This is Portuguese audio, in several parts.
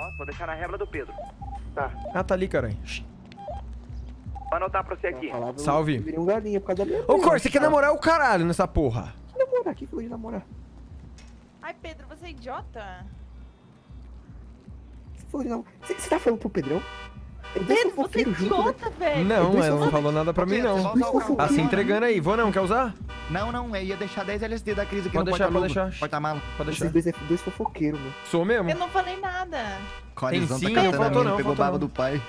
Ó, vou deixar na régua do Pedro. Tá. Ah, tá ali, caralho. Vou anotar pra você aqui. Eu Salve. virei um galinha por causa da minha Ô, Cor, você quer namorar o caralho nessa porra? namorar? Que coisa de namorar? Ai, Pedro, você é idiota? Você falou de namorar. Você, você tá falando pro Pedrão? Pedro, você é né? idiota, velho. Não, ela não falou nada pra mim, não. Tá se entregando aí. Vou não, quer usar? Não, não, eu ia deixar 10 LSD da crise aqui Pode no deixar, pode deixar. Porta-mala. Pode deixar. dois é dois fofoqueiros, meu. Sou mesmo? Eu não falei nada. Corizão sim, tá não a mina, não, pegou baba do pai.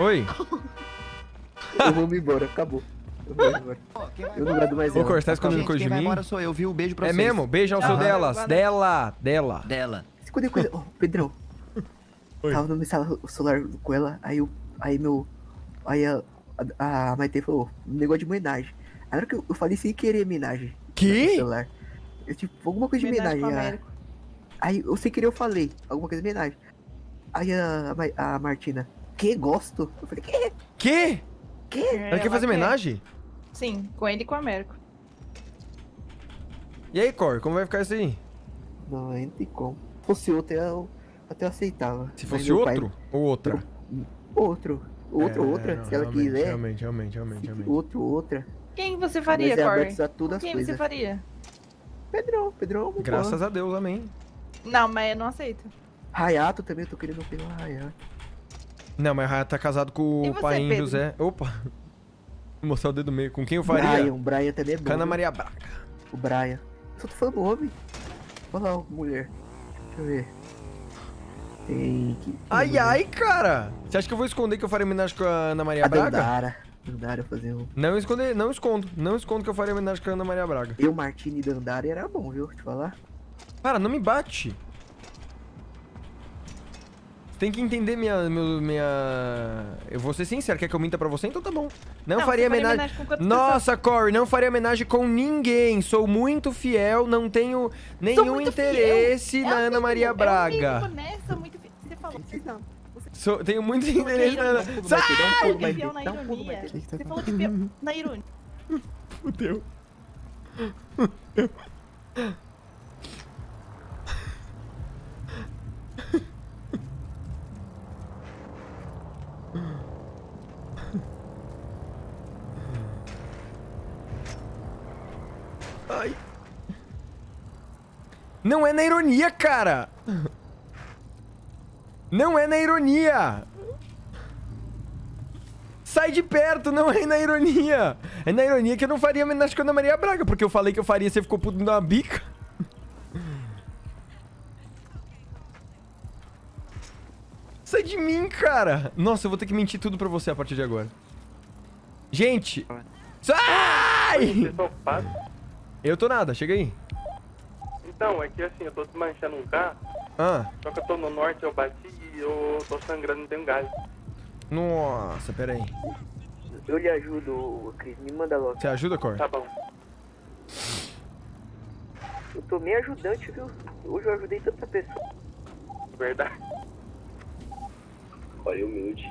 Oi. Eu vou me embora, acabou. Eu vou embora. Eu não aguento mais Ô. Cor, você tá escondendo coisa de mim? embora sou eu, viu? Beijo pra É vocês. mesmo? Beijo ao seu delas. Valeu. Dela. Dela. Dela. Escondeu coisa. Ô, Pedrão. Oi. Tava no o celular com ela, aí eu. Aí meu. Aí a, a, a Maite falou, um negócio de homenagem. Hora que eu, eu falei sem querer homenagem. Que? celular. Eu, tipo, alguma coisa de Homenagem Américo. Aí eu sem querer eu falei, alguma coisa de homenagem. Aí a, a, a Martina, que gosto? Eu falei, que? Que? Que? Ela quer fazer homenagem? Sim, com ele e com o Américo. E aí, Cor, como vai ficar isso aí? Não, não tem como. Se fosse outro, eu até aceitava. Se fosse meu pai- outro ou outra? Outro. Outro, É, outra. não, se ela realmente, quiser. Realmente, realmente, realmente, realmente. Outro, outra. Quem você faria, é Corey? Quem coisas. você faria? Pedrão, Pedrão. Graças a Deus, amém. Não, mas eu não aceito. Hayato também, eu tô querendo pegar o Hayato. Não, mas Raya tá casado com E o você, pai Pedro? José. Opa. Vou mostrar o dedo meio. Com quem eu faria? Brian, o Brian também é bom. Cana viu? Maria Braga. O Brian. Só tô falando homem. Olha lá, mulher. Deixa eu ver. Tem que. Ai, ai, cara. Você acha que eu vou esconder que eu faria homenagem com a Ana Maria A Braga? Dandara. Dandara fazer um. Não esconder, não escondo. Não escondo que eu faria homenagem com a Ana Maria Braga. Eu, Martini e Dandara era bom, viu? Te falar. Para, não me bate. Você tem que entender minha, meu- minha... Eu vou ser sincero, quer que eu minta pra você? Então tá bom. Não, Não, faria homenagem... homenagem Nossa, Corey, não faria homenagem com ninguém. Sou muito fiel, não tenho nenhum interesse É na o Ana Maria Braga. né? Sou muito fi- Você falou. Não. Sou- tenho muito interesse na Ana... Dá um pulo dá um. Você falou de fiel na ironia. Fudeu. Ai. Não é na ironia, cara! Não é na ironia! Sai de perto, não é na ironia. É na ironia que eu não faria homenagem com a Ana Maria Braga, porque eu falei que eu faria, você ficou puto uma bica. Sai de mim, cara. Nossa, eu vou ter que mentir tudo pra você a partir de agora. Gente. Sai! Ocupados? Eu tô nada, chega aí. Então, é que assim, eu tô desmanchando um carro, Ah, só que eu tô no norte, eu bati e eu tô sangrando, não tenho gás. nossa, pera aí. Eu lhe ajudo, Cris. Me manda logo. Você ajuda, Cor? Tá bom. Eu tô meio ajudante, viu? Hoje eu ajudei tanta pessoa. Verdade. Olha, humilde.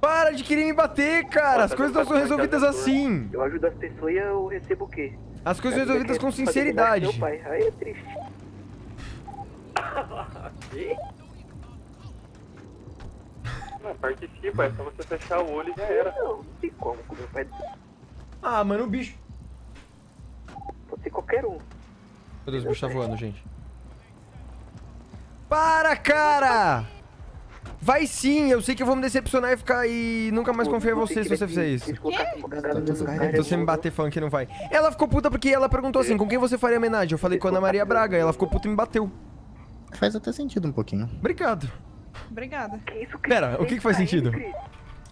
Para de querer me bater, cara. As coisas não são resolvidas assim. Eu ajudo as pessoas e eu recebo o quê? As coisas são resolvidas com sinceridade. Meu pai. Aí é triste. Não, participa, é só você fechar o olho e já era. Não, não tem como com meu pai. Ah, mano, o bicho. Pode ser qualquer um. Meu Deus, o bicho tá voando, gente. Para, cara! Vai sim, eu sei que eu vou me decepcionar e ficar e nunca mais confiar em você se você fizer isso. Se você me bater falando que não vai. Ela ficou puta porque ela perguntou assim, com quem você faria homenagem? Eu falei com a Ana Maria Braga, ela ficou puta e me bateu. Faz até sentido um pouquinho. Obrigado. Obrigada. Isso? Pera, o que que faz sentido?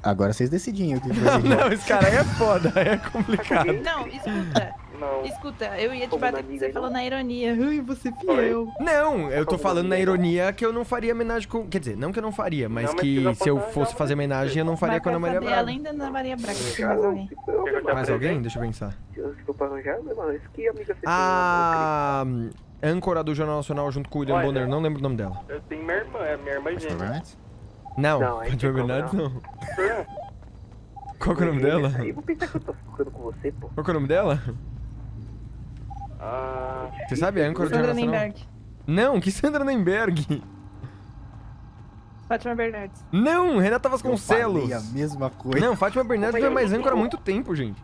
Agora vocês decidem o que Não, fazer. não, esse cara aí é foda, é complicado. Não, escuta. Não. Escuta, eu ia te Como bater porque você falou na ironia. Ai, você é fiel. Não, eu tô falando na ironia que eu não faria homenagem com. Quer dizer, não que eu não faria, mas Não, mas que se eu fosse fazer homenagem eu não faria com a Ana Maria Braga. além da Ana Maria Braga, tem Ah, mais alguém. Mais alguém? Deixa eu pensar. Se eu- A âncora do Jornal Nacional junto com o William Olha. Bonner, não lembro o nome dela. Eu tenho minha irmã, é minha irmã gêmea. Não, Não, aí Fátima tem como Bernardes não. não. Qual que é o nome dela? Eu vou pensar que eu tô ficando com você, pô. Qual que é o nome dela? Ah, Você sabe a âncora do Sandra Jornal Nacional? Nemberg. Não, que Sandra Nemberg. Fátima Bernardes. Não, Renata Eu Vasconcelos. falei a mesma coisa. Não, Fátima Bernardes foi mais âncora há muito tempo, gente.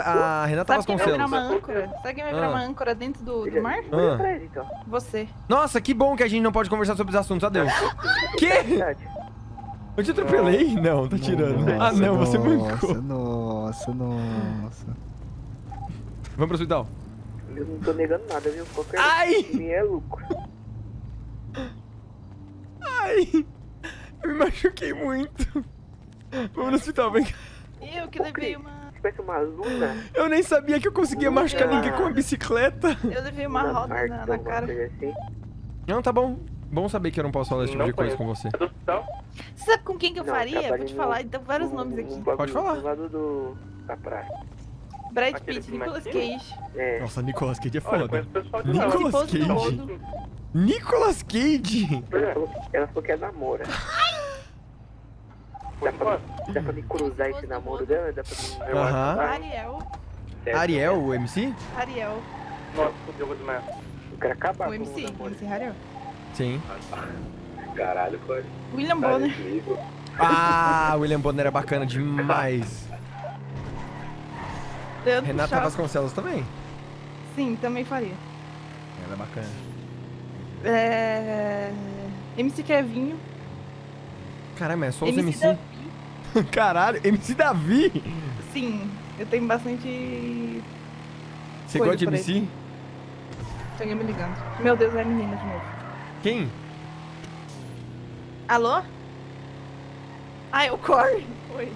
A Renata Sabe quem vai virar uma âncora? Sabe quem vai virar Ah. uma âncora dentro do, do mar? Olha Ah. Você. Nossa, que bom que a gente não pode conversar sobre os assuntos. Adeus. Que? Verdade. Eu te atropelei? Não, tá tirando. Ah, não, você mancou. Nossa, nossa, nossa. Vamos pro hospital. Eu não tô negando nada, viu? Qualquer Ai! é lucro. Ai! Eu me machuquei muito. Vamos no hospital, vem cá. Eu que levei uma. Tivesse uma luna, Eu nem sabia que eu conseguia machucar ninguém com a bicicleta. Eu levei uma luna roda na, na cara. assim. Não, tá bom. Bom saber que eu não posso falar esse tipo Não de coisa conheço. com você. Você sabe com quem que eu Não, faria? Vou te falar então vários no- nomes no aqui. bagulho Pode falar. Do lado do... da praia. Brad Pitt, Nicolas? Cage. É. Nossa, Nicolas Cage é Olha, foda. conheço o pessoal de lá. Nicolas Cage. Nicolas Cage? Ela falou, ela falou que é namora. Dá pra, enquanto. dá pra me cruzar esse namoro dela? Dá pra me... Aham. Ariel. Ariel, o MC? Ariel. Nossa, fudeu, vou desmaiar. Eu quero acabar O com MC. o. MC Ariel. Sim. Caralho, Cody. William Bonner. Ah, William Bonner é bacana demais. Leandro Renata Chaves. Vasconcelos também. Sim, também faria. Ela é bacana. É... MC Kevinho. Caramba, é só os MC MC. Caralho, MC Davi? Sim, eu tenho bastante... Você gosta de MC? Tem alguém me ligando. Meu Deus, é a menina de novo. Quem? Alô? Ah, é o Corey. Oi.